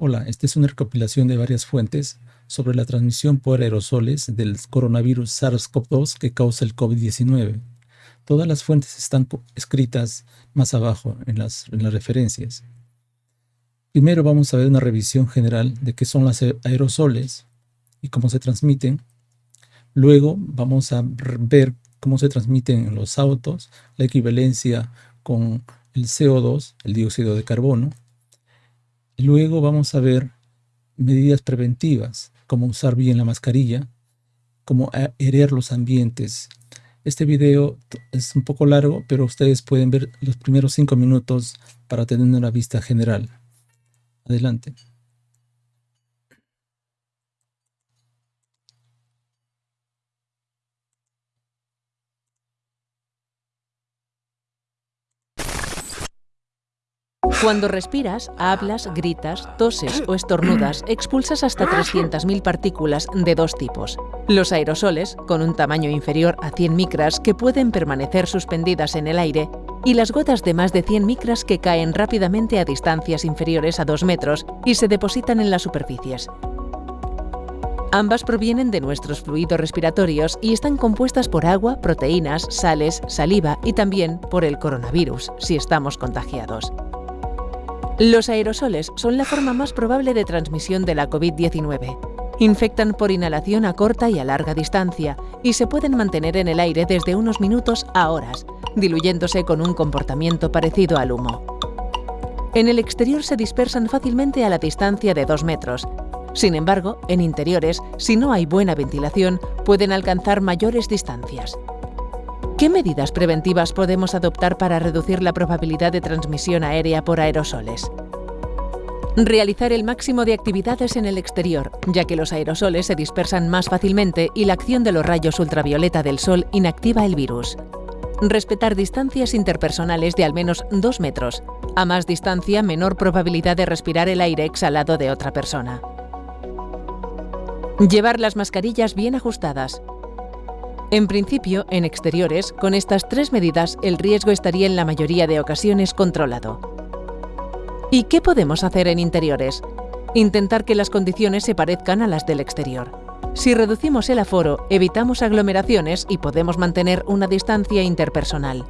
Hola, esta es una recopilación de varias fuentes sobre la transmisión por aerosoles del coronavirus SARS-CoV-2 que causa el COVID-19. Todas las fuentes están escritas más abajo en las, en las referencias. Primero vamos a ver una revisión general de qué son los aerosoles y cómo se transmiten. Luego vamos a ver cómo se transmiten en los autos, la equivalencia con el CO2, el dióxido de carbono. Luego vamos a ver medidas preventivas, como usar bien la mascarilla, cómo aerear los ambientes. Este video es un poco largo, pero ustedes pueden ver los primeros cinco minutos para tener una vista general. Adelante. Cuando respiras, hablas, gritas, toses o estornudas, expulsas hasta 300.000 partículas de dos tipos. Los aerosoles, con un tamaño inferior a 100 micras que pueden permanecer suspendidas en el aire, y las gotas de más de 100 micras que caen rápidamente a distancias inferiores a 2 metros y se depositan en las superficies. Ambas provienen de nuestros fluidos respiratorios y están compuestas por agua, proteínas, sales, saliva y también por el coronavirus, si estamos contagiados. Los aerosoles son la forma más probable de transmisión de la COVID-19. Infectan por inhalación a corta y a larga distancia y se pueden mantener en el aire desde unos minutos a horas, diluyéndose con un comportamiento parecido al humo. En el exterior se dispersan fácilmente a la distancia de 2 metros. Sin embargo, en interiores, si no hay buena ventilación, pueden alcanzar mayores distancias. ¿Qué medidas preventivas podemos adoptar para reducir la probabilidad de transmisión aérea por aerosoles? Realizar el máximo de actividades en el exterior, ya que los aerosoles se dispersan más fácilmente y la acción de los rayos ultravioleta del sol inactiva el virus. Respetar distancias interpersonales de al menos 2 metros. A más distancia, menor probabilidad de respirar el aire exhalado de otra persona. Llevar las mascarillas bien ajustadas, en principio, en exteriores, con estas tres medidas el riesgo estaría en la mayoría de ocasiones controlado. ¿Y qué podemos hacer en interiores? Intentar que las condiciones se parezcan a las del exterior. Si reducimos el aforo, evitamos aglomeraciones y podemos mantener una distancia interpersonal.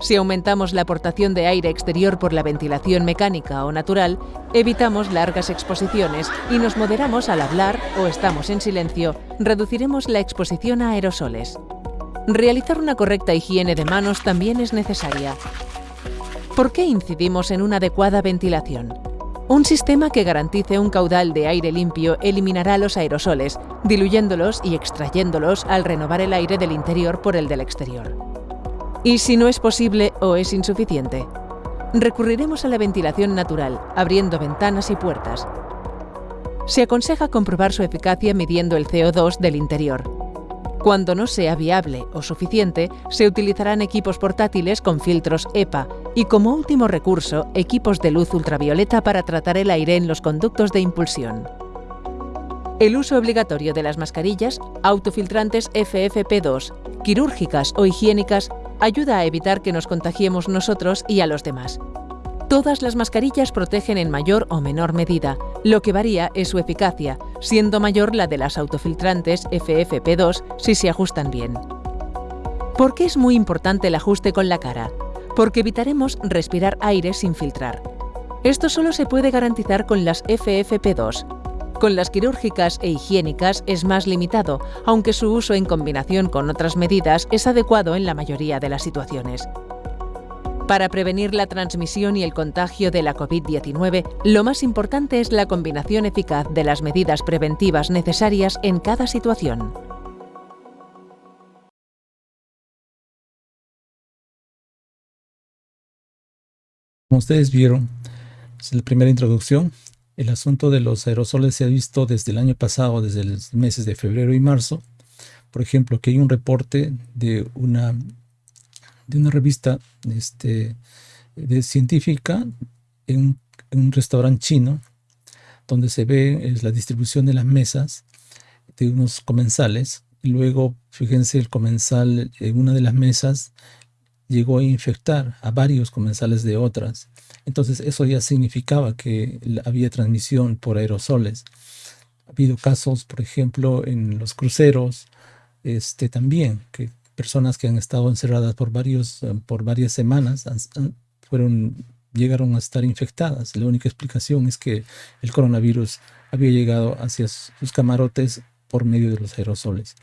Si aumentamos la aportación de aire exterior por la ventilación mecánica o natural, evitamos largas exposiciones y nos moderamos al hablar o estamos en silencio, reduciremos la exposición a aerosoles. Realizar una correcta higiene de manos también es necesaria. ¿Por qué incidimos en una adecuada ventilación? Un sistema que garantice un caudal de aire limpio eliminará los aerosoles, diluyéndolos y extrayéndolos al renovar el aire del interior por el del exterior. ¿Y si no es posible o es insuficiente? Recurriremos a la ventilación natural, abriendo ventanas y puertas. Se aconseja comprobar su eficacia midiendo el CO2 del interior. Cuando no sea viable o suficiente, se utilizarán equipos portátiles con filtros EPA y como último recurso, equipos de luz ultravioleta para tratar el aire en los conductos de impulsión. El uso obligatorio de las mascarillas, autofiltrantes FFP2, quirúrgicas o higiénicas ayuda a evitar que nos contagiemos nosotros y a los demás. Todas las mascarillas protegen en mayor o menor medida, lo que varía es su eficacia, siendo mayor la de las autofiltrantes FFP2 si se ajustan bien. ¿Por qué es muy importante el ajuste con la cara? Porque evitaremos respirar aire sin filtrar. Esto solo se puede garantizar con las FFP2, con las quirúrgicas e higiénicas es más limitado, aunque su uso en combinación con otras medidas es adecuado en la mayoría de las situaciones. Para prevenir la transmisión y el contagio de la COVID-19, lo más importante es la combinación eficaz de las medidas preventivas necesarias en cada situación. Como ustedes vieron, es la primera introducción el asunto de los aerosoles se ha visto desde el año pasado, desde los meses de febrero y marzo. Por ejemplo, que hay un reporte de una, de una revista este, científica en, un restaurante chino, donde se ve la distribución de las mesas de unos comensales. Y luego, fíjense, el comensal en una de las mesas llegó a infectar a varios comensales de otras. Entonces eso ya significaba que había transmisión por aerosoles. Ha habido casos, por ejemplo, en los cruceros, este, también, que personas que han estado encerradas por, varios, eh, por varias semanas fueron, llegaron a estar infectadas. La única explicación es que el coronavirus había llegado hacia sus camarotes por medio de los aerosoles.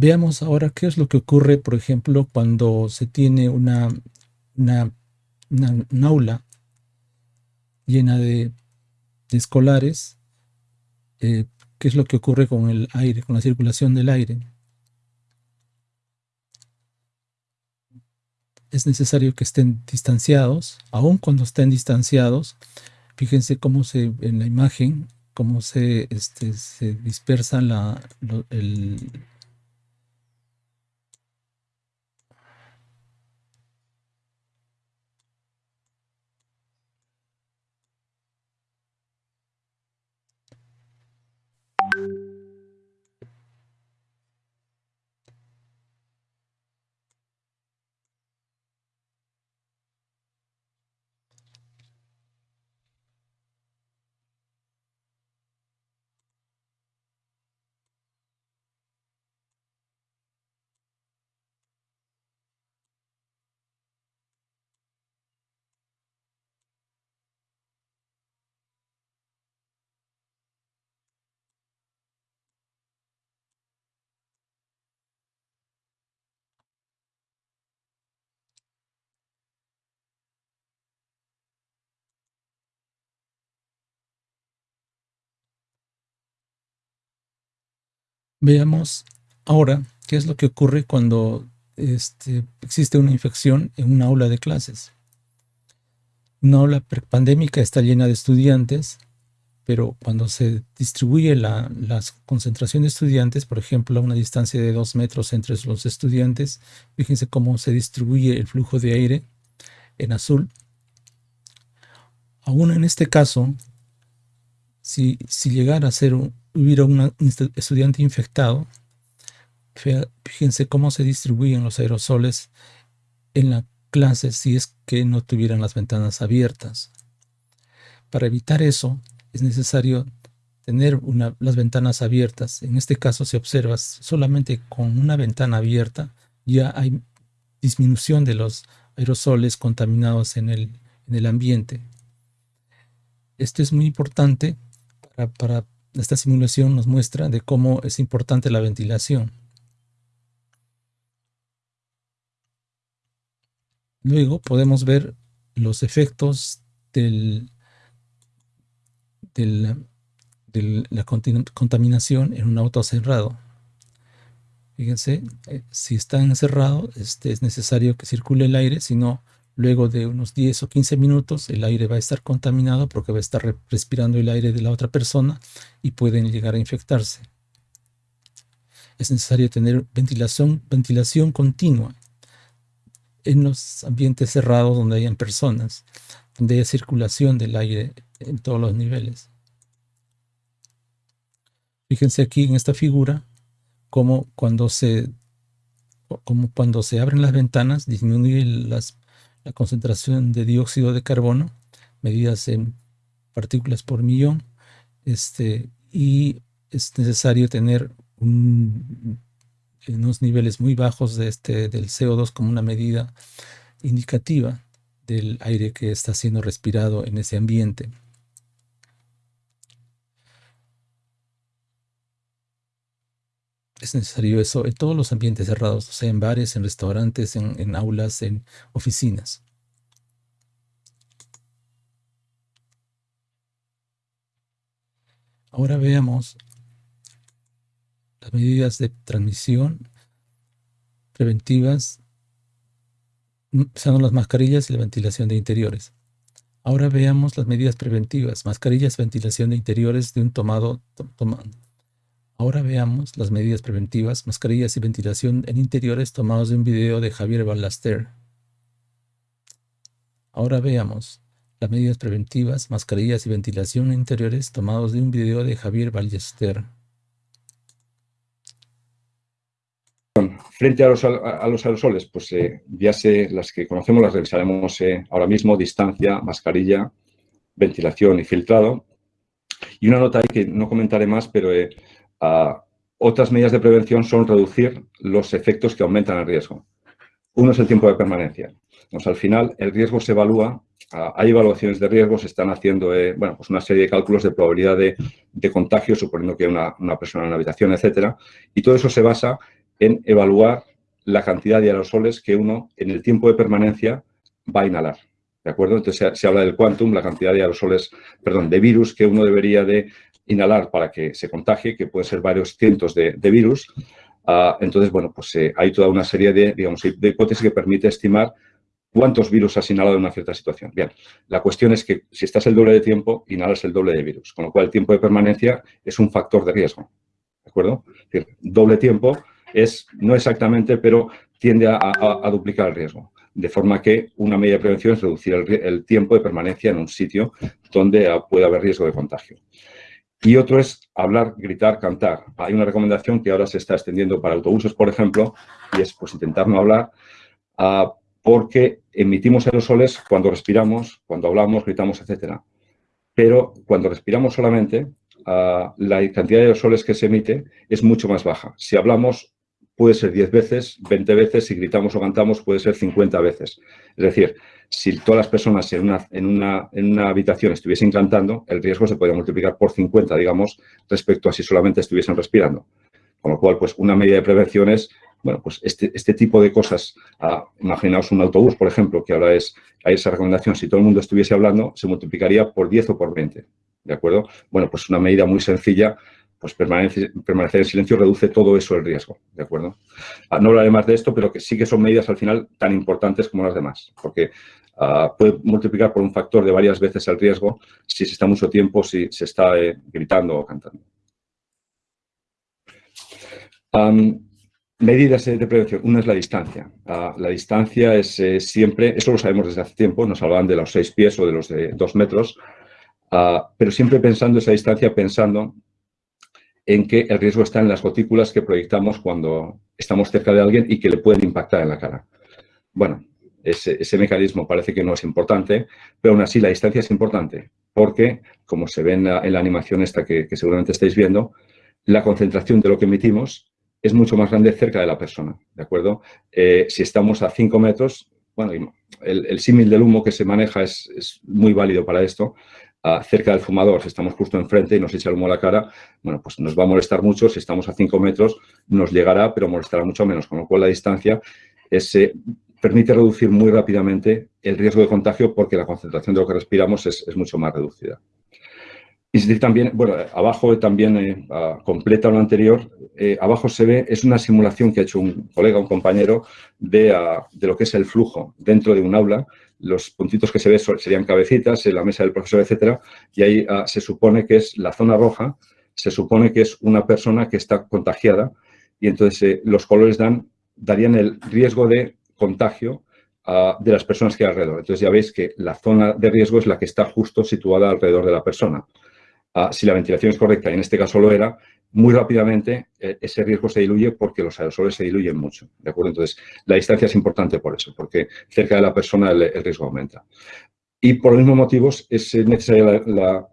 Veamos ahora qué es lo que ocurre, por ejemplo, cuando se tiene una, una, aula llena de, escolares, eh, qué es lo que ocurre con el aire, con la circulación del aire. Es necesario que estén distanciados, aun cuando estén distanciados. Fíjense cómo se, en la imagen, cómo se, este, se dispersa la, el, Veamos ahora qué es lo que ocurre cuando este, existe una infección en una aula de clases. Una aula pandémica está llena de estudiantes, pero cuando se distribuye la, concentración de estudiantes, por ejemplo, a una distancia de dos metros entre los estudiantes, fíjense cómo se distribuye el flujo de aire en azul. Aún en este caso, si, si llegara a ser un, hubiera un estudiante infectado, fíjense cómo se distribuyen los aerosoles en la clase si es que no tuvieran las ventanas abiertas. Para evitar eso, es necesario tener las ventanas abiertas. En este caso, si observas, solamente con una ventana abierta ya hay disminución de los aerosoles contaminados en el, en el ambiente. Esto es muy importante para, para esta simulación nos muestra de cómo es importante la ventilación. Luego podemos ver los efectos del, de la contaminación en un auto cerrado. Fíjense, eh, si está encerrado, este, es necesario que circule el aire, si no, Luego de unos 10 o 15 minutos el aire va a estar contaminado porque va a estar respirando el aire de la otra persona y pueden llegar a infectarse. Es necesario tener ventilación, ventilación continua en los ambientes cerrados donde hayan personas, donde haya circulación del aire en todos los niveles. Fíjense aquí en esta figura como cuando se, cuando se abren las ventanas disminuye las la concentración de dióxido de carbono, medidas en partículas por millón, este, y es necesario tener unos niveles muy bajos de este, del CO2 como una medida indicativa del aire que está siendo respirado en ese ambiente. Es necesario eso en todos los ambientes cerrados, o sea, en bares, en restaurantes, en, aulas, en oficinas. Ahora veamos las medidas de transmisión preventivas, usando las mascarillas y la ventilación de interiores. Ahora veamos las medidas preventivas, mascarillas, ventilación de interiores de un tomado, Ahora veamos las medidas preventivas, mascarillas y ventilación en interiores tomados de un video de Javier Ballester. Ahora veamos las medidas preventivas, mascarillas y ventilación en interiores tomados de un video de Javier Ballester. Frente a los, aerosoles, pues eh, ya sé, las que conocemos las revisaremos eh, ahora mismo, distancia, mascarilla, ventilación y filtrado. Y una nota que no comentaré más, pero eh, otras medidas de prevención son reducir los efectos que aumentan el riesgo. Uno es el tiempo de permanencia. al final, el riesgo se evalúa, hay evaluaciones de riesgo, se están haciendo bueno, pues una serie de cálculos de probabilidad de, contagio, suponiendo que hay una, una, persona en una habitación, etcétera, y todo eso se basa en evaluar la cantidad de aerosoles que uno en el tiempo de permanencia va a inhalar. ¿De acuerdo? Entonces se, habla del quantum, la cantidad de aerosoles, perdón, de virus que uno debería de inhalar para que se contagie, que puede ser varios cientos de, virus. Ah, entonces, bueno, pues eh, hay toda una serie de, digamos, de hipótesis que permite estimar cuántos virus has inhalado en una cierta situación. Bien, la cuestión es que si estás el doble de tiempo, inhalas el doble de virus, con lo cual el tiempo de permanencia es un factor de riesgo. ¿De acuerdo? Doble tiempo es, no exactamente, pero tiende a, duplicar el riesgo. De forma que una medida de prevención es reducir el, tiempo de permanencia en un sitio donde puede haber riesgo de contagio. Y otro es hablar, gritar, cantar. Hay una recomendación que ahora se está extendiendo para autobuses, por ejemplo, y es pues, intentar no hablar ah, porque emitimos aerosoles cuando respiramos, cuando hablamos, gritamos, etc. Pero cuando respiramos solamente, ah, la cantidad de aerosoles que se emite es mucho más baja. Si hablamos puede ser 10 veces, 20 veces, si gritamos o cantamos puede ser 50 veces. Es decir, si todas las personas en una, en una, en una habitación estuviesen cantando, el riesgo se podría multiplicar por 50, digamos, respecto a si solamente estuviesen respirando. Con lo cual, pues una medida de prevención es, bueno, pues este, este tipo de cosas, ah, imaginaos un autobús, por ejemplo, que ahora es, hay esa recomendación, si todo el mundo estuviese hablando, se multiplicaría por 10 o por 20, ¿de acuerdo? Bueno, pues una medida muy sencilla pues permanecer, en silencio reduce todo eso el riesgo, ¿de acuerdo? Ah, no hablaré más de esto, pero que sí que son medidas al final tan importantes como las demás, porque ah, puede multiplicar por un factor de varias veces el riesgo si se está mucho tiempo, si se está eh, gritando o cantando. medidas de prevención. Una es la distancia. Ah, la distancia es eh, siempre, eso lo sabemos desde hace tiempo, nos hablaban de los seis pies o de los de dos metros, pero siempre pensando esa distancia, pensando en que el riesgo está en las gotículas que proyectamos cuando estamos cerca de alguien y que le pueden impactar en la cara. Bueno, ese, mecanismo parece que no es importante, pero aún así la distancia es importante porque, como se ve en la, animación esta que, seguramente estáis viendo, la concentración de lo que emitimos es mucho más grande cerca de la persona, ¿de acuerdo? Eh, si estamos a 5 metros, bueno, el, símil del humo que se maneja es, es, muy válido para esto, cerca del fumador, si estamos justo enfrente y nos echa el humo a la cara, bueno, pues nos va a molestar mucho. Si estamos a 5 metros, nos llegará, pero molestará mucho menos. Con lo cual, la distancia eh, permite reducir muy rápidamente el riesgo de contagio porque la concentración de lo que respiramos es, mucho más reducida. Y también, bueno, abajo también eh, completa lo anterior, eh, abajo se ve, es una simulación que ha hecho un colega, un compañero, de, de lo que es el flujo dentro de un aula los puntitos que se ven serían cabecitas en la mesa del profesor, etcétera, y ahí ah, se supone que es la zona roja, se supone que es una persona que está contagiada y entonces eh, los colores dan, darían el riesgo de contagio ah, de las personas que hay alrededor. Entonces ya veis que la zona de riesgo es la que está justo situada alrededor de la persona. Ah, si la ventilación es correcta, y en este caso lo era, muy rápidamente eh, ese riesgo se diluye porque los aerosoles se diluyen mucho, ¿de acuerdo? Entonces, la distancia es importante por eso, porque cerca de la persona el, riesgo aumenta. Y por los mismos motivos es necesaria la,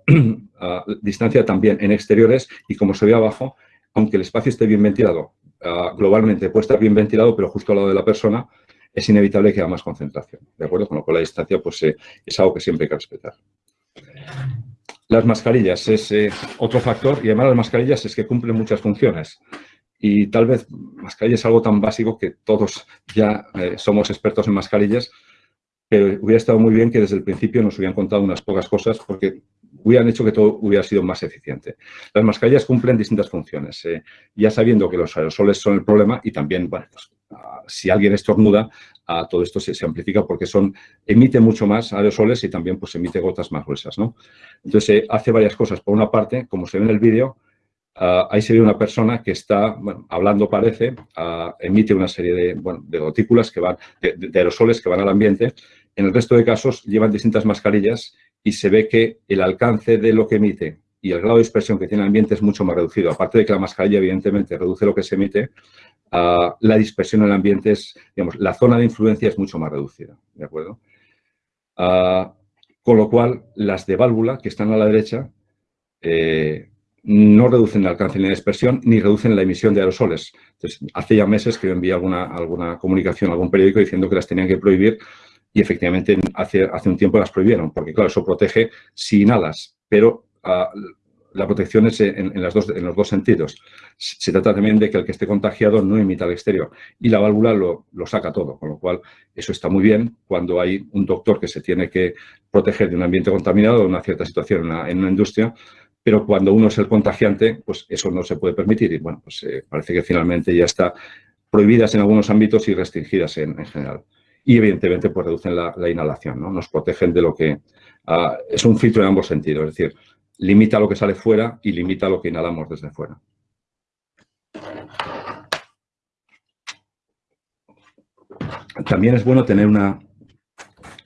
ah, distancia también en exteriores y como se ve abajo, aunque el espacio esté bien ventilado, ah, globalmente puede estar bien ventilado, pero justo al lado de la persona es inevitable que haya más concentración, ¿de acuerdo? Con lo cual la distancia pues, eh, es algo que siempre hay que respetar. Las mascarillas es eh, otro factor y además las mascarillas es que cumplen muchas funciones. Y tal vez mascarillas es algo tan básico que todos ya eh, somos expertos en mascarillas, pero hubiera estado muy bien que desde el principio nos hubieran contado unas pocas cosas porque hubieran hecho que todo hubiera sido más eficiente. Las mascarillas cumplen distintas funciones, eh, ya sabiendo que los aerosoles son el problema y también, bueno, pues, ah, si alguien estornuda, a todo esto se, amplifica porque son, emite mucho más aerosoles y también pues emite gotas más gruesas, ¿no? Entonces eh, hace varias cosas. Por una parte, como se ve en el vídeo, ah, ahí se ve una persona que está, bueno, hablando parece, ah, emite una serie de, bueno, de gotículas que van, de, aerosoles que van al ambiente. En el resto de casos llevan distintas mascarillas y se ve que el alcance de lo que emite y el grado de dispersión que tiene el ambiente es mucho más reducido. Aparte de que la mascarilla, evidentemente, reduce lo que se emite, la dispersión en el ambiente es, digamos, la zona de influencia es mucho más reducida, ¿de acuerdo? con lo cual, las de válvula que están a la derecha eh, no reducen el alcance ni la dispersión ni reducen la emisión de aerosoles. Entonces, hace ya meses que yo envié alguna, alguna comunicación a algún periódico diciendo que las tenían que prohibir y efectivamente hace, hace un tiempo las prohibieron, porque claro, eso protege si inhalas, pero ah, la protección es en, las dos, en, los dos sentidos. Se trata también de que el que esté contagiado no imita al exterior y la válvula lo, lo, saca todo, con lo cual eso está muy bien cuando hay un doctor que se tiene que proteger de un ambiente contaminado, de una cierta situación en una, en una industria, pero cuando uno es el contagiante, pues eso no se puede permitir y bueno, pues eh, parece que finalmente ya está prohibidas en algunos ámbitos y restringidas en, general. Y evidentemente pues reducen la, inhalación, ¿no? Nos protegen de lo que... Ah, es un filtro en ambos sentidos, es decir, limita lo que sale fuera y limita lo que inhalamos desde fuera. También es bueno tener una,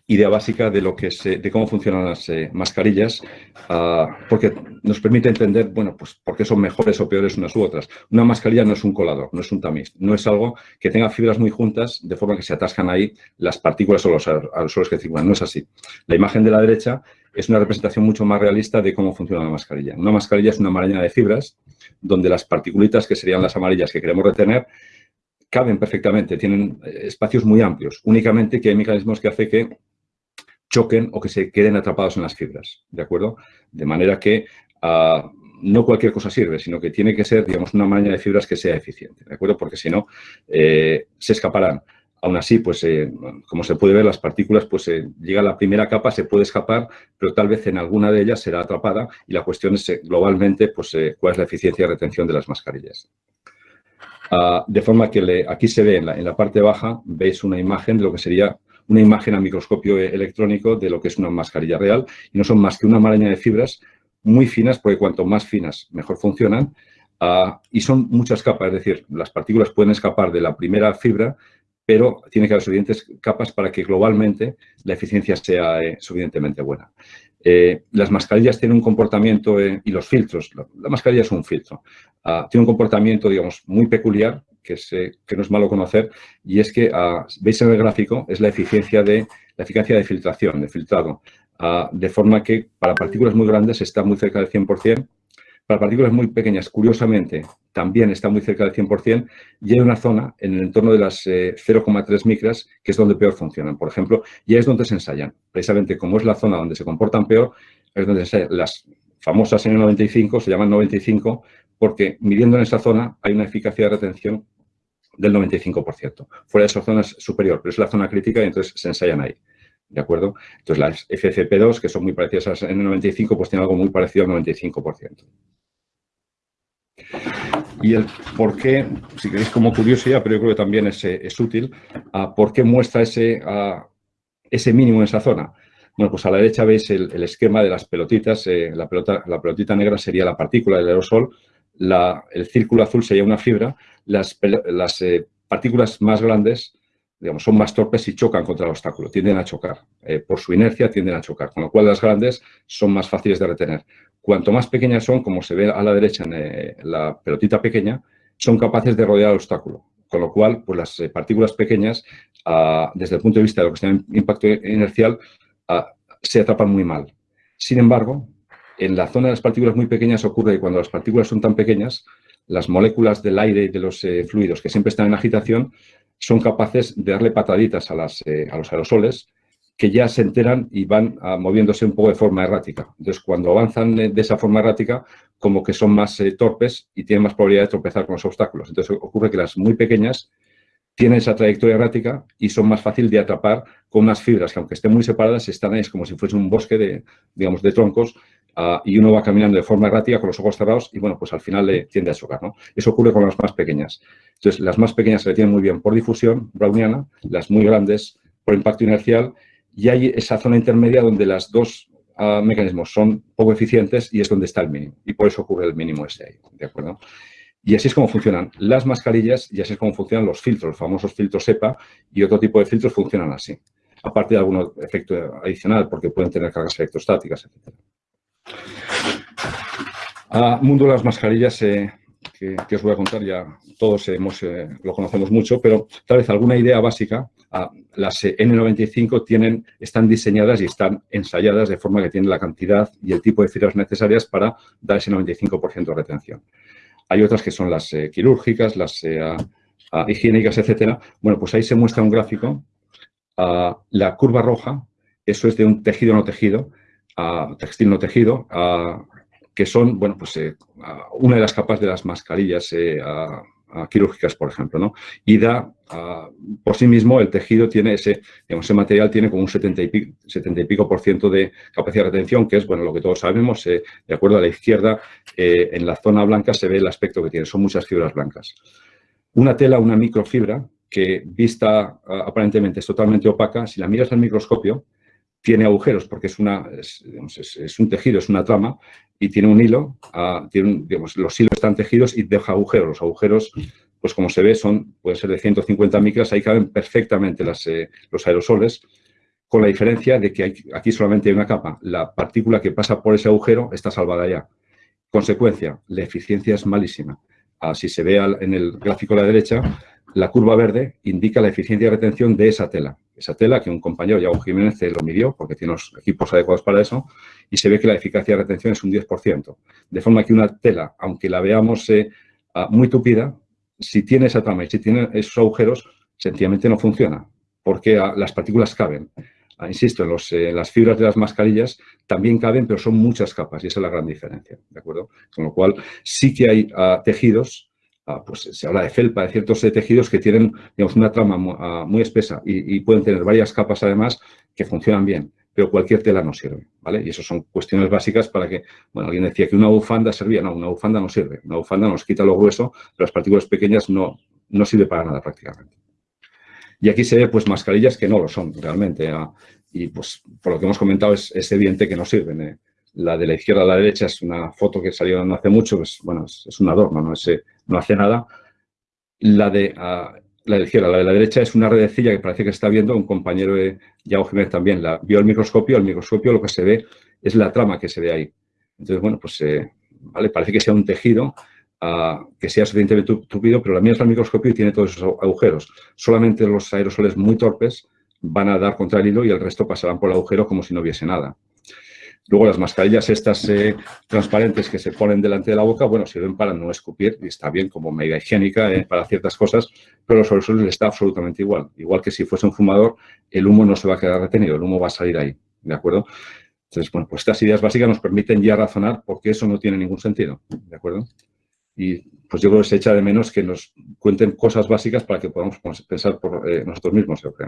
idea básica de lo que de cómo funcionan las eh, mascarillas, ah, porque nos permite entender, bueno, pues por qué son mejores o peores unas u otras. Una mascarilla no es un colador, no es un tamiz, no es algo que tenga fibras muy juntas de forma que se atascan ahí las partículas o los aerosoles que circulan. No es así. La imagen de la derecha es una representación mucho más realista de cómo funciona una mascarilla. Una mascarilla es una maraña de fibras donde las particulitas, que serían las amarillas que queremos retener, caben perfectamente, tienen eh, espacios muy amplios. Únicamente que hay mecanismos que hacen que choquen o que se queden atrapados en las fibras, ¿de acuerdo? De manera que ah, no cualquier cosa sirve, sino que tiene que ser, digamos, una malla de fibras que sea eficiente, ¿de acuerdo? Porque si no, eh, se escaparán. Aún así, pues, eh, como se puede ver, las partículas, pues, eh, llega a la primera capa, se puede escapar, pero tal vez en alguna de ellas será atrapada y la cuestión es, globalmente, pues, cuál es la eficiencia de retención de las mascarillas. Ah, de forma que aquí se ve, en la, en la parte baja, veis una imagen de lo que sería una imagen a microscopio electrónico de lo que es una mascarilla real y no son más que una maraña de fibras muy finas, porque cuanto más finas mejor funcionan, ah, y son muchas capas, es decir, las partículas pueden escapar de la primera fibra, pero tiene que haber suficientes capas para que globalmente la eficiencia sea eh, suficientemente buena. Eh, las mascarillas tienen un comportamiento, eh, y los filtros, la, mascarilla es un filtro, ah, tiene un comportamiento, digamos, muy peculiar que, que no es malo conocer, y es que, ah, veis en el gráfico, es la eficiencia de, la eficacia de filtración, de filtrado, ah, de forma que para partículas muy grandes está muy cerca del 100%, para partículas muy pequeñas, curiosamente, también está muy cerca del 100% y hay una zona en el entorno de las 0,3 eh, micras que es donde peor funcionan. Por ejemplo, y es donde se ensayan. Precisamente como es la zona donde se comportan peor, es donde se ensayan. Las famosas N95 se llaman 95 porque midiendo en esa zona hay una eficacia de retención del 95%. Fuera de esa zona es superior, pero es la zona crítica y entonces se ensayan ahí. ¿De acuerdo? Entonces las FCP2, que son muy parecidas a N95, pues tienen algo muy parecido al 95%. Y el por qué, si queréis como curiosidad, pero yo creo que también es, es útil, ¿por qué muestra ese, ese mínimo en esa zona? Bueno, pues a la derecha veis el, esquema de las pelotitas. Eh, la, pelota, la pelotita negra sería la partícula del aerosol, el círculo azul sería una fibra, las, eh, partículas más grandes digamos, son más torpes y chocan contra el obstáculo, tienden a chocar. Eh, por su inercia tienden a chocar, con lo cual las grandes son más fáciles de retener. Cuanto más pequeñas son, como se ve a la derecha en eh, la pelotita pequeña, son capaces de rodear el obstáculo. Con lo cual, pues las partículas pequeñas, ah, desde el punto de vista de lo que se llama impacto inercial, ah, se atrapan muy mal. Sin embargo, en la zona de las partículas muy pequeñas ocurre que cuando las partículas son tan pequeñas, las moléculas del aire y de los eh, fluidos que siempre están en agitación son capaces de darle pataditas a, eh, los aerosoles que ya se enteran y van ah, moviéndose un poco de forma errática. Entonces, cuando avanzan de esa forma errática, como que son más eh, torpes y tienen más probabilidad de tropezar con los obstáculos. Entonces, ocurre que las muy pequeñas tienen esa trayectoria errática y son más fáciles de atrapar con unas fibras que, aunque estén muy separadas, están ahí, es como si fuese un bosque de, digamos, de troncos Ah, y uno va caminando de forma errática con los ojos cerrados y, bueno, pues al final le tiende a chocar, ¿no? Eso ocurre con las más pequeñas. Entonces, las más pequeñas se tienen muy bien por difusión browniana, las muy grandes por impacto inercial y hay esa zona intermedia donde las dos ah, mecanismos son poco eficientes y es donde está el mínimo. Y por eso ocurre el mínimo ese ahí, ¿de acuerdo? Y así es como funcionan las mascarillas y así es como funcionan los filtros, los famosos filtros EPA y otro tipo de filtros funcionan así. Aparte de algún efecto adicional, porque pueden tener cargas electrostáticas, etc. mundo de las mascarillas, eh, que, os voy a contar ya todos hemos, eh, lo conocemos mucho, pero tal vez alguna idea básica. Las eh, N95 tienen, están diseñadas y están ensayadas de forma que tienen la cantidad y el tipo de fibras necesarias para dar ese 95% de retención. Hay otras que son las eh, quirúrgicas, las higiénicas, etcétera. Bueno, pues ahí se muestra un gráfico. La curva roja, eso es de un tejido no tejido, textil no tejido, que son, bueno, pues eh, una de las capas de las mascarillas eh, quirúrgicas, por ejemplo, ¿no? Y da, por sí mismo, el tejido tiene ese, digamos, ese material tiene como un 70 y, pico, 70 y pico por ciento de capacidad de retención, que es, bueno, lo que todos sabemos, eh, de acuerdo a la izquierda, en la zona blanca se ve el aspecto que tiene, son muchas fibras blancas. Una tela, una microfibra, que vista aparentemente es totalmente opaca, si la miras al microscopio, tiene agujeros porque es, una, es, un tejido, es una trama y tiene un hilo, ah, tiene digamos, los hilos están tejidos y deja agujeros. Los agujeros, pues como se ve, son pueden ser de 150 micras, ahí caben perfectamente las, eh, los aerosoles, con la diferencia de que aquí solamente hay una capa. La partícula que pasa por ese agujero está salvada ya. Consecuencia, la eficiencia es malísima. Ah, se ve en el gráfico de la derecha, la curva verde indica la eficiencia de retención de esa tela. Esa tela que un compañero, Yago Jiménez, lo midió porque tiene los equipos adecuados para eso y se ve que la eficacia de retención es un 10%. De forma que una tela, aunque la veamos eh, ah, muy tupida, si tiene esa trama y si tiene esos agujeros, sencillamente no funciona porque ah, las partículas caben. Ah, insisto, en, los, eh, las fibras de las mascarillas también caben, pero son muchas capas y esa es la gran diferencia, ¿de acuerdo? Con lo cual, sí que hay tejidos pues se habla de felpa, de ciertos tejidos que tienen digamos, una trama muy, espesa y, pueden tener varias capas además que funcionan bien, pero cualquier tela no sirve, ¿vale? Y eso son cuestiones básicas para que, bueno, alguien decía que una bufanda servía, no, una bufanda no sirve, una bufanda nos quita lo grueso, pero las partículas pequeñas no, no sirve para nada prácticamente. Y aquí se ve pues mascarillas que no lo son realmente, ah, y pues por lo que hemos comentado es, evidente que no sirven. ¿eh? La de la izquierda a la derecha es una foto que salió no hace mucho, pues, bueno, es, un adorno, no, es, no hace nada. La de, la de la de la derecha es una redecilla que parece que está viendo un compañero de Yago Jiménez también. La vio el microscopio, el microscopio lo que se ve es la trama que se ve ahí. Entonces, bueno, pues eh, ¿vale? parece que sea un tejido ah, que sea suficientemente tupido, pero la mía es el microscopio y tiene todos esos agujeros. Solamente los aerosoles muy torpes van a dar contra el hilo y el resto pasarán por el agujero como si no hubiese nada. Luego las mascarillas estas eh, transparentes que se ponen delante de la boca, bueno, sirven para no escupir y está bien como medida higiénica eh, para ciertas cosas, pero los aerosoles está absolutamente igual. Igual que si fuese un fumador, el humo no se va a quedar retenido, el humo va a salir ahí, ¿de acuerdo? Entonces, bueno, pues estas ideas básicas nos permiten ya razonar por qué eso no tiene ningún sentido, ¿de acuerdo? Y pues yo creo que se echa de menos que nos cuenten cosas básicas para que podamos pensar por eh, nosotros mismos, yo creo.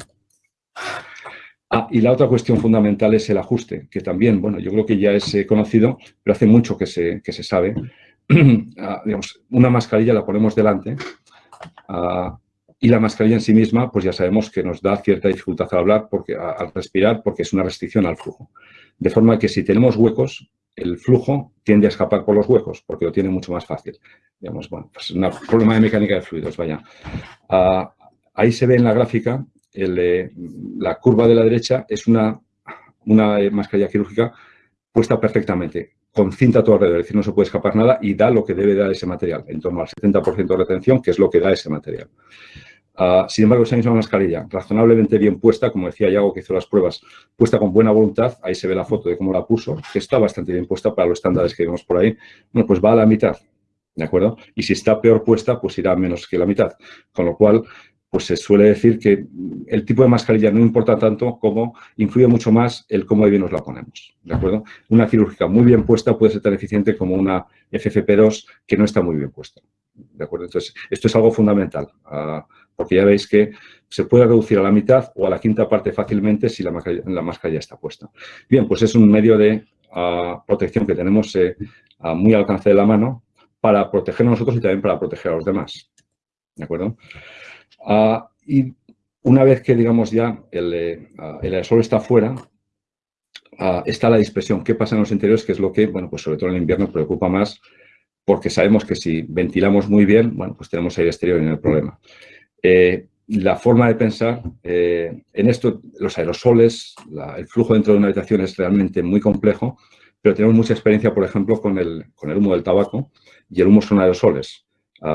Ah, y la otra cuestión fundamental es el ajuste, que también, bueno, yo creo que ya es eh, conocido, pero hace mucho que se, se sabe. Ah, digamos, una mascarilla la ponemos delante ah, y la mascarilla en sí misma, pues ya sabemos que nos da cierta dificultad al hablar, porque, al respirar, porque es una restricción al flujo. De forma que si tenemos huecos, el flujo tiende a escapar por los huecos, porque lo tiene mucho más fácil. Digamos, bueno, pues un problema de mecánica de fluidos, vaya. ahí se ve en la gráfica la curva de la derecha es una, una mascarilla quirúrgica puesta perfectamente, con cinta a todo alrededor, es decir, no se puede escapar nada y da lo que debe dar ese material, en torno al 70% de retención, que es lo que da ese material. Ah, sin embargo, esa misma mascarilla, razonablemente bien puesta, como decía Yago que hizo las pruebas, puesta con buena voluntad, ahí se ve la foto de cómo la puso, que está bastante bien puesta para los estándares que vemos por ahí, bueno, pues va a la mitad, ¿de acuerdo? Y si está peor puesta, pues irá menos que la mitad, con lo cual pues se suele decir que el tipo de mascarilla no importa tanto como influye mucho más el cómo bien nos la ponemos, ¿de acuerdo? Una quirúrgica muy bien puesta puede ser tan eficiente como una FFP2 que no está muy bien puesta, ¿de acuerdo? Entonces, esto es algo fundamental, ah, porque ya veis que se puede reducir a la mitad o a la quinta parte fácilmente si la mascarilla, está puesta. Bien, pues es un medio de ah, protección que tenemos eh, muy al alcance de la mano para protegernos nosotros y también para proteger a los demás, ¿de acuerdo? Ah, y una vez que, digamos, ya el, eh, ah, aerosol está fuera, ah, está la dispersión. ¿Qué pasa en los interiores? Que es lo que, bueno, pues sobre todo en el invierno preocupa más porque sabemos que si ventilamos muy bien, bueno, pues tenemos aire exterior en el problema. Eh, la forma de pensar eh, en esto, los aerosoles, el flujo dentro de una habitación es realmente muy complejo, pero tenemos mucha experiencia, por ejemplo, con el humo del tabaco y el humo son aerosoles.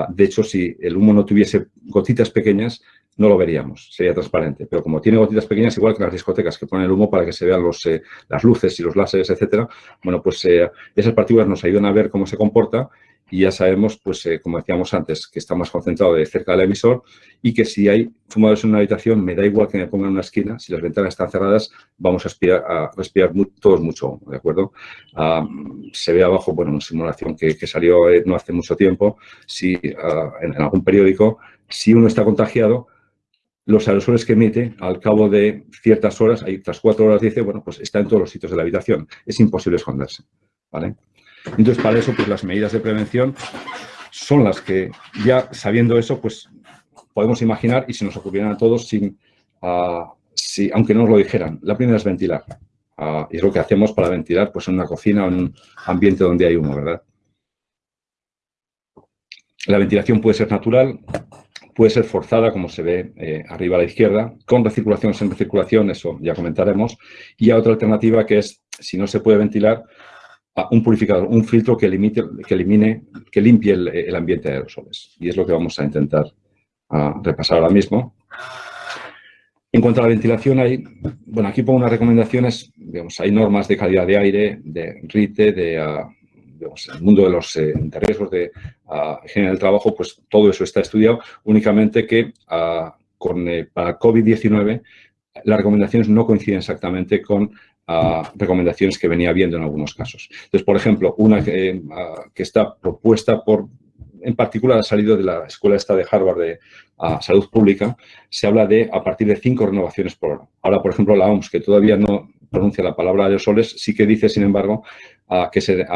De hecho, si el humo no tuviese gotitas pequeñas, no lo veríamos, sería transparente. Pero como tiene gotitas pequeñas, igual que las discotecas que ponen el humo para que se vean los, eh, las luces y los láseres, etcétera, bueno, pues eh, esas partículas nos ayudan a ver cómo se comporta y ya sabemos, pues eh, como decíamos antes, que está más concentrado de cerca del emisor y que si hay fumadores en una habitación, me da igual que me pongan en una esquina, si las ventanas están cerradas, vamos a respirar, todos mucho, ¿de acuerdo? Ah, se ve abajo, bueno, una simulación que, salió no hace mucho tiempo, si ah, en algún periódico, si uno está contagiado, los aerosoles que emite al cabo de ciertas horas, hay tras cuatro horas dice, bueno, pues está en todos los sitios de la habitación. Es imposible esconderse, ¿vale? Entonces, para eso, pues las medidas de prevención son las que, ya sabiendo eso, pues podemos imaginar y se nos ocurrieran a todos sin, uh, si, aunque no nos lo dijeran. La primera es ventilar. Uh, y es lo que hacemos para ventilar pues en una cocina o en un ambiente donde hay humo, ¿verdad? La ventilación puede ser natural, puede ser forzada, como se ve eh, arriba a la izquierda, con recirculación sin recirculación, eso ya comentaremos, y a otra alternativa que es, si no se puede ventilar, un purificador, un filtro que, limite, que elimine, que limpie el, ambiente de aerosoles. Y es lo que vamos a intentar repasar ahora mismo. En cuanto a la ventilación, hay, bueno, aquí pongo unas recomendaciones, hay normas de calidad de aire, de RITE, de, el mundo de los eh, riesgos de higiene del trabajo, pues todo eso está estudiado, únicamente que ah, eh, para COVID-19 las recomendaciones no coinciden exactamente con ah, recomendaciones que venía viendo en algunos casos. Entonces, por ejemplo, una que, ah, que está propuesta por en particular ha salido de la escuela esta de Harvard de Salud Pública, se habla de a partir de cinco renovaciones por hora. Ahora, por ejemplo, la OMS, que todavía no pronuncia la palabra aerosoles, sí que dice, sin embargo, que se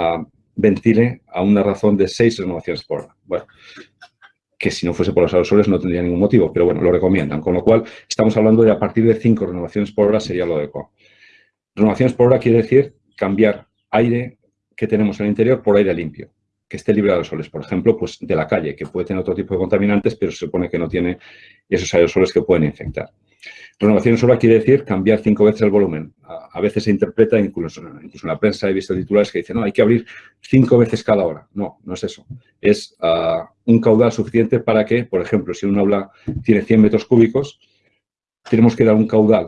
ventile a una razón de seis renovaciones por hora. Bueno, que si no fuese por los aerosoles no tendría ningún motivo, pero bueno, lo recomiendan. Con lo cual, estamos hablando de a partir de cinco renovaciones por hora sería lo adecuado. Renovaciones por hora quiere decir cambiar aire que tenemos en el interior por aire limpio, que esté libre de aerosoles. Por ejemplo, pues de la calle, que puede tener otro tipo de contaminantes, pero se supone que no tiene esos aerosoles que pueden infectar. Renovación sola quiere decir cambiar cinco veces el volumen. A, veces se interpreta, incluso, incluso, en la prensa he visto titulares que dicen, no, hay que abrir cinco veces cada hora. No, no es eso. Es ah, un caudal suficiente para que, por ejemplo, si un aula tiene 100 metros cúbicos, tenemos que dar un caudal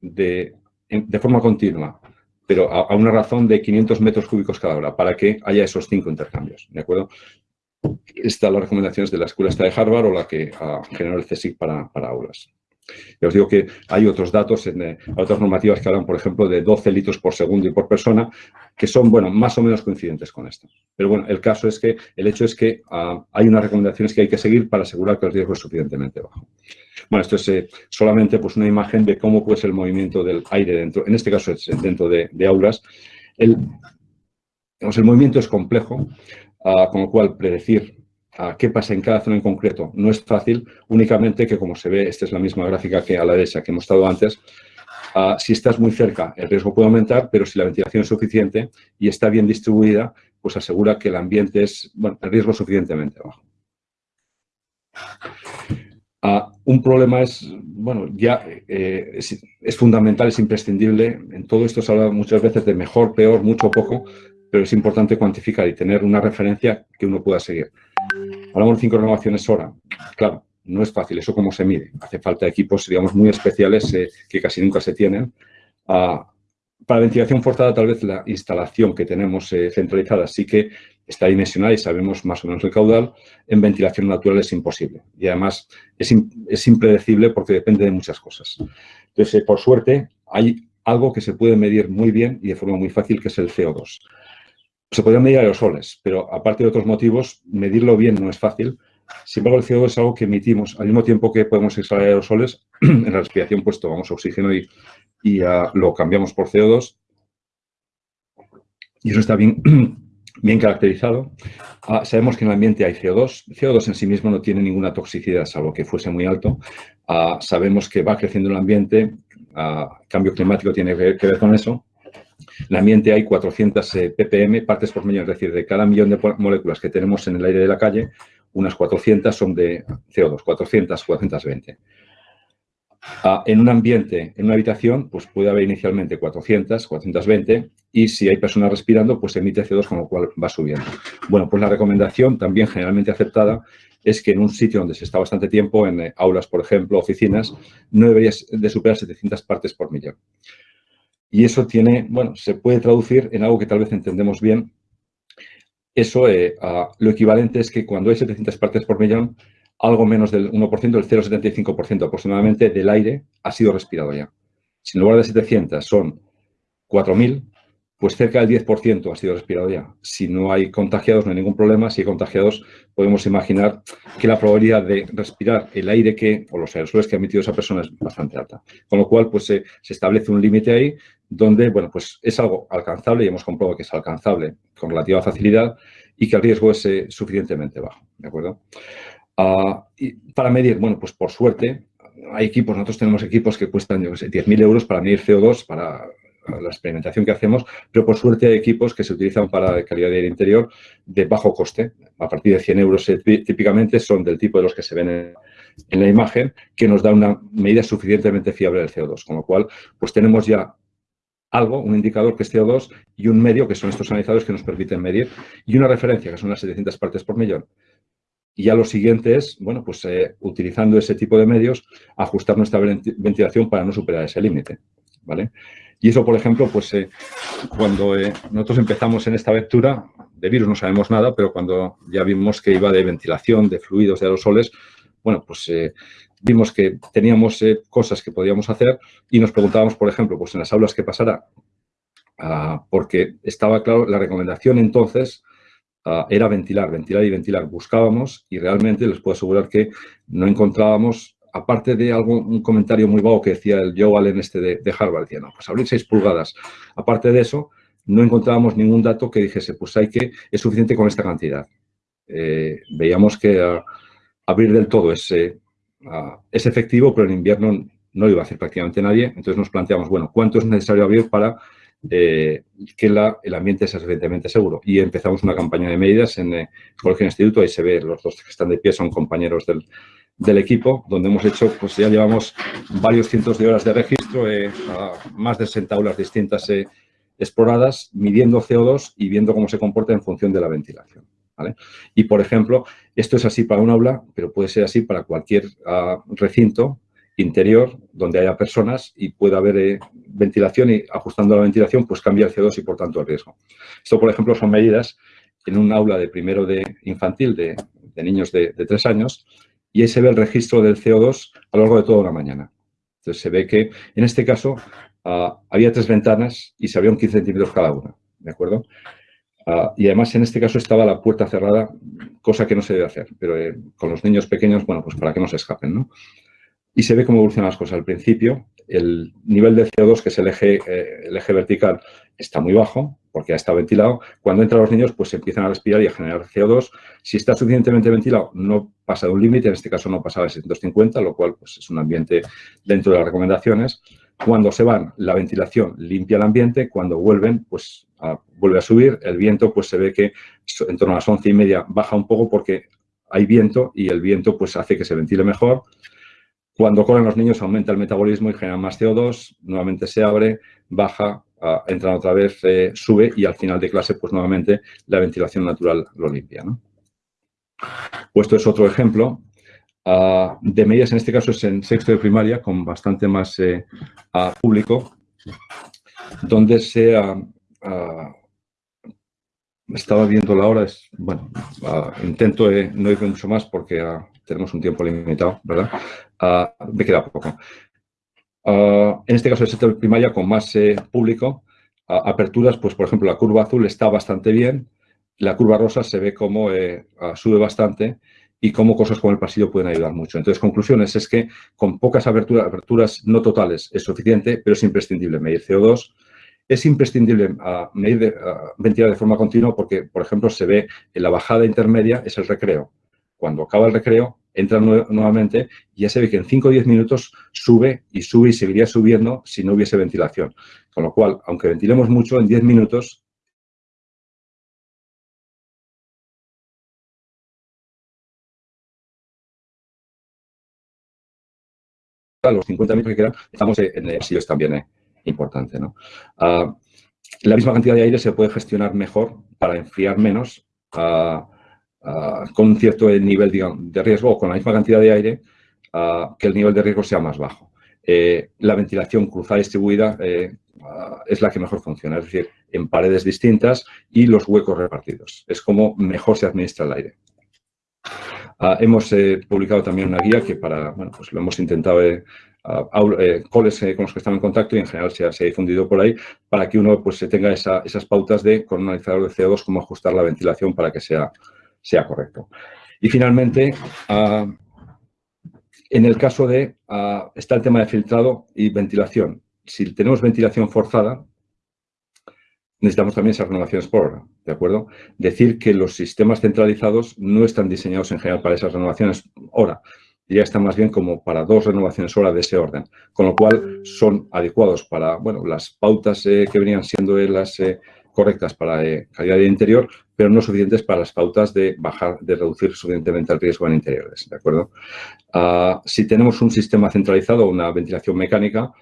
de, de forma continua, pero a, una razón de 500 metros cúbicos cada hora, para que haya esos cinco intercambios, ¿de acuerdo? Estas las recomendaciones de la escuela esta de Harvard o la que uh, generó el CSIC para, para aulas. Ya os digo que hay otros datos, en, eh, otras normativas que hablan, por ejemplo, de 12 litros por segundo y por persona, que son, bueno, más o menos coincidentes con esto. Pero bueno, el caso es que, el hecho es que ah, hay unas recomendaciones que hay que seguir para asegurar que el riesgo es suficientemente bajo. Bueno, esto es eh, solamente pues, una imagen de cómo ser el movimiento del aire dentro, en este caso es dentro de, aulas. El, el movimiento es complejo, ah, con lo cual predecir qué pasa en cada zona en concreto no es fácil, únicamente que como se ve, esta es la misma gráfica que a la derecha que hemos estado antes, si estás muy cerca el riesgo puede aumentar, pero si la ventilación es suficiente y está bien distribuida, pues asegura que el ambiente es, bueno, el riesgo suficientemente bajo. un problema es, bueno, ya eh, es, es, fundamental, es imprescindible, en todo esto se habla muchas veces de mejor, peor, mucho o poco, pero es importante cuantificar y tener una referencia que uno pueda seguir. Hablamos de cinco renovaciones hora. Claro, no es fácil. ¿Eso cómo se mide? Hace falta equipos, digamos, muy especiales eh, que casi nunca se tienen. Ah, para ventilación forzada, tal vez la instalación que tenemos eh, centralizada sí que está dimensionada y sabemos más o menos el caudal. En ventilación natural es imposible. Y además es, es impredecible porque depende de muchas cosas. Entonces, eh, por suerte, hay algo que se puede medir muy bien y de forma muy fácil, que es el CO2. Se podrían medir aerosoles, pero aparte de otros motivos, medirlo bien no es fácil. Sin embargo, el CO2 es algo que emitimos al mismo tiempo que podemos extraer aerosoles. en la respiración, pues tomamos oxígeno y, y ah, lo cambiamos por CO2. Y eso está bien, bien caracterizado. Ah, sabemos que en el ambiente hay CO2. CO2 en sí mismo no tiene ninguna toxicidad, salvo que fuese muy alto. Ah, sabemos que va creciendo el ambiente. cambio climático tiene que ver con eso. En el ambiente hay 400 eh, ppm, partes por millón, es decir, de cada millón de moléculas que tenemos en el aire de la calle, unas 400 son de CO2, 400, 420. Ah, en un ambiente, en una habitación, pues puede haber inicialmente 400, 420 y si hay personas respirando, pues emite CO2 con lo cual va subiendo. Bueno, pues la recomendación también generalmente aceptada es que en un sitio donde se está bastante tiempo, en eh, aulas, por ejemplo, oficinas, no debería de superar 700 partes por millón. Y eso tiene, bueno, se puede traducir en algo que tal vez entendemos bien. Eso, eh, lo equivalente es que cuando hay 700 partes por millón, algo menos del 1%, el 0,75% aproximadamente del aire ha sido respirado ya. Si en lugar de 700 son 4.000, pues cerca del 10% ha sido respirado ya. Si no hay contagiados, no hay ningún problema. Si hay contagiados, podemos imaginar que la probabilidad de respirar el aire que, o los aerosoles que ha emitido esa persona es bastante alta. Con lo cual, pues se, establece un límite ahí donde, bueno, pues es algo alcanzable y hemos comprobado que es alcanzable con relativa facilidad y que el riesgo es eh, suficientemente bajo, ¿de acuerdo? Ah, y para medir, bueno, pues por suerte, hay equipos, nosotros tenemos equipos que cuestan, yo sé, 10.000 euros para medir CO2, para la experimentación que hacemos, pero por suerte hay equipos que se utilizan para calidad de aire interior de bajo coste, a partir de 100 euros eh, típicamente son del tipo de los que se ven en, en la imagen, que nos da una medida suficientemente fiable del CO2, con lo cual pues tenemos ya algo, un indicador que es CO2 y un medio, que son estos analizadores que nos permiten medir, y una referencia, que son las 700 partes por millón. Y ya lo siguiente es, bueno, pues eh, utilizando ese tipo de medios, ajustar nuestra ventilación para no superar ese límite, ¿vale? Y eso, por ejemplo, pues eh, cuando eh, nosotros empezamos en esta aventura, de virus no sabemos nada, pero cuando ya vimos que iba de ventilación, de fluidos, de aerosoles, bueno, pues vimos que teníamos cosas que podíamos hacer y nos preguntábamos, por ejemplo, pues en las aulas qué pasará. Ah, porque estaba claro, la recomendación entonces Ah, era ventilar, ventilar y ventilar. Buscábamos y realmente les puedo asegurar que no encontrábamos, aparte de algo, un comentario muy vago que decía el Joe Allen este de, Harvard, decía, no, pues abrir 6 pulgadas. Aparte de eso, no encontrábamos ningún dato que dijese, pues hay que, es suficiente con esta cantidad. Eh, veíamos que ah, abrir del todo es, ah, es efectivo, pero en invierno no lo iba a hacer prácticamente nadie. Entonces nos planteamos, bueno, ¿cuánto es necesario abrir para eh, que el ambiente sea suficientemente seguro. Y empezamos una campaña de medidas en el eh, Colegio Instituto, ahí se ve, los dos que están de pie son compañeros del, equipo, donde hemos hecho, pues ya llevamos varios cientos de horas de registro, eh, más de 60 aulas distintas exploradas, midiendo CO2 y viendo cómo se comporta en función de la ventilación. Y, por ejemplo, esto es así para un aula, pero puede ser así para cualquier ah, recinto interior donde haya personas y pueda haber eh, ventilación y ajustando la ventilación pues cambia el CO2 y por tanto el riesgo. Esto, por ejemplo, son medidas en un aula de primero de infantil de, niños de, tres años y ahí se ve el registro del CO2 a lo largo de toda una mañana. Entonces se ve que en este caso ah, había tres ventanas y se abrieron 15 centímetros cada una, ¿de acuerdo? Ah, y además en este caso estaba la puerta cerrada, cosa que no se debe hacer, pero eh, con los niños pequeños, bueno, pues para que no se escapen, ¿no? y se ve cómo evolucionan las cosas. Al principio, el nivel de CO2, que es el eje, eh, el eje vertical, está muy bajo, porque ya está ventilado. Cuando entran los niños, pues empiezan a respirar y a generar CO2. Si está suficientemente ventilado, no pasa de un límite, en este caso no pasaba de 750, lo cual pues, es un ambiente dentro de las recomendaciones. Cuando se van, la ventilación limpia el ambiente, cuando vuelven, pues vuelve a subir. El viento, pues se ve que en torno a las once y media baja un poco porque hay viento y el viento pues hace que se ventile mejor. Cuando corren los niños aumenta el metabolismo y genera más CO2, nuevamente se abre, baja, uh, entra otra vez, eh, sube y al final de clase, pues nuevamente la ventilación natural lo limpia. ¿no? Pues esto es otro ejemplo de medidas, en este caso es en sexto de primaria, con bastante más eh, público, donde se estaba viendo la hora, es, bueno, intento eh, no ir mucho más porque tenemos un tiempo limitado, ¿verdad? Me queda poco. Ah, en este caso, el sector primaria con más eh, público, aperturas, pues por ejemplo, la curva azul está bastante bien, la curva rosa se ve como eh, ah, sube bastante y cómo cosas como el pasillo pueden ayudar mucho. Entonces, conclusiones es que con pocas aperturas, aperturas no totales es suficiente, pero es imprescindible medir CO2, es imprescindible medir, ventilar de forma continua porque, por ejemplo, se ve en la bajada intermedia es el recreo. Cuando acaba el recreo, entra nuevamente y ya se ve que en 5 o 10 minutos sube y sube y seguiría subiendo si no hubiese ventilación. Con lo cual, aunque ventilemos mucho, en 10 minutos los 50 metros que quedan, estamos en el pasillo, es también importante. ¿no? Ah, la misma cantidad de aire se puede gestionar mejor para enfriar menos ah, ah, con cierto nivel de riesgo o con la misma cantidad de aire que el nivel de riesgo sea más bajo. Eh, la ventilación cruzada distribuida eh, es la que mejor funciona, es decir, en paredes distintas y los huecos repartidos. Es como mejor se administra el aire. hemos eh, publicado también una guía que para, bueno, pues lo hemos intentado coles con los que están en contacto y en general se ha, difundido por ahí para que uno pues tenga esas pautas de con un analizador de CO2 cómo ajustar la ventilación para que sea, sea correcto. Y finalmente, ah, en el caso de, ah, está el tema de filtrado y ventilación. Si tenemos ventilación forzada, necesitamos también esas renovaciones por hora, ¿de acuerdo? Decir que los sistemas centralizados no están diseñados en general para esas renovaciones hora ya están más bien como para dos renovaciones hora de ese orden, con lo cual son adecuados para, bueno, las pautas eh, que venían siendo las eh, correctas para eh, calidad de interior, pero no suficientes para las pautas de bajar, de reducir suficientemente el riesgo en interiores, ¿de acuerdo? Ah, si tenemos un sistema centralizado, una ventilación mecánica,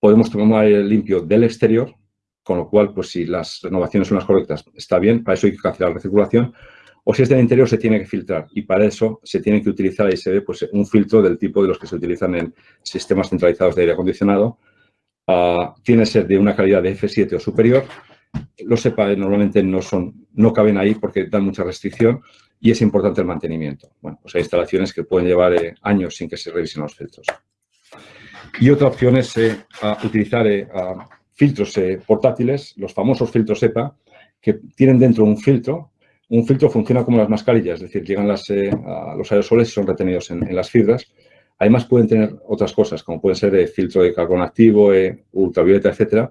podemos tomar aire limpio del exterior, con lo cual, pues si las renovaciones son las correctas, está bien, para eso hay que cancelar la recirculación, o si es del interior se tiene que filtrar y para eso se tiene que utilizar, ahí se ve, pues, un filtro del tipo de los que se utilizan en sistemas centralizados de aire acondicionado. Ah, tiene que ser de una calidad de F7 o superior. Los SEPA normalmente no, son, no caben ahí porque dan mucha restricción y es importante el mantenimiento. Bueno, pues hay instalaciones que pueden llevar eh, años sin que se revisen los filtros. Y otra opción es eh, utilizar eh, filtros portátiles, los famosos filtros SEPA, que tienen dentro un filtro un filtro funciona como las mascarillas, es decir, llegan a los aerosoles y son retenidos en, las fibras. Además, pueden tener otras cosas, como pueden ser filtro de carbón activo, ultravioleta, etcétera.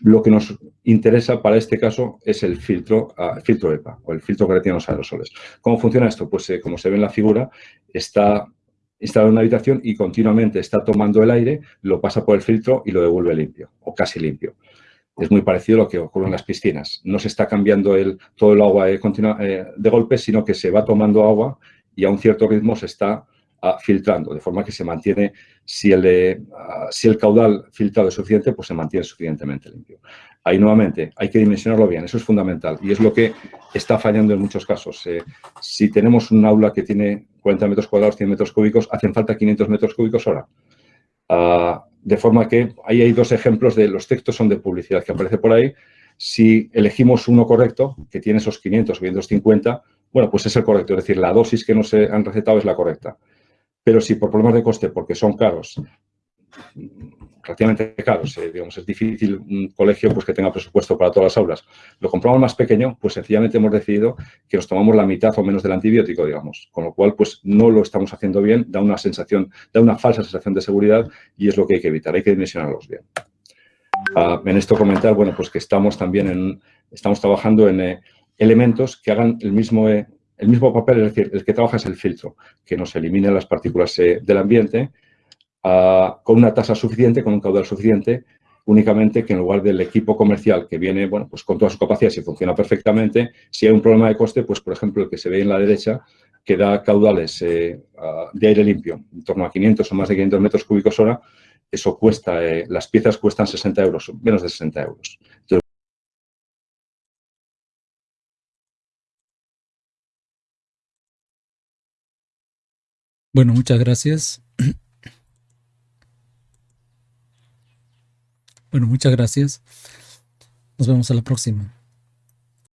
Lo que nos interesa para este caso es el filtro, uh, filtro EPA o el filtro que retiene los aerosoles. ¿Cómo funciona esto? Pues eh, como se ve en la figura, está instalado en una habitación y continuamente está tomando el aire, lo pasa por el filtro y lo devuelve limpio o casi limpio es muy parecido a lo que ocurre en las piscinas. No se está cambiando el, todo el agua eh, eh, de golpe, sino que se va tomando agua y a un cierto ritmo se está ah, filtrando, de forma que se mantiene, si el, ah, si el caudal filtrado es suficiente, pues se mantiene suficientemente limpio. Ahí nuevamente hay que dimensionarlo bien, eso es fundamental y es lo que está fallando en muchos casos. Eh, si tenemos un aula que tiene 40 metros cuadrados, 100 metros cúbicos, hacen falta 500 metros cúbicos hora. Ah, de forma que ahí hay dos ejemplos de los textos son de publicidad que aparece por ahí. Si elegimos uno correcto, que tiene esos 500 o 550, bueno, pues es el correcto. Es decir, la dosis que nos han recetado es la correcta. Pero si por problemas de coste, porque son caros, relativamente caros. Eh, digamos, es difícil un colegio pues, que tenga presupuesto para todas las aulas. Lo compramos más pequeño, pues sencillamente hemos decidido que nos tomamos la mitad o menos del antibiótico, digamos. Con lo cual, pues no lo estamos haciendo bien, da una sensación, da una falsa sensación de seguridad y es lo que hay que evitar, hay que dimensionarlos bien. Ah, en esto comentar, bueno, pues que estamos también en, estamos trabajando en eh, elementos que hagan el mismo, eh, el mismo papel, es decir, el que trabaja es el filtro, que nos elimine las partículas del ambiente con una tasa suficiente, con un caudal suficiente, únicamente que en lugar del equipo comercial que viene bueno, pues con todas sus capacidades y funciona perfectamente, si hay un problema de coste, pues por ejemplo el que se ve en la derecha, que da caudales eh, de aire limpio, en torno a 500 o más de 500 metros cúbicos hora, eso cuesta, eh, las piezas cuestan 60 euros, menos de 60 euros. Bueno, muchas gracias. Bueno, muchas gracias. Nos vemos a la próxima.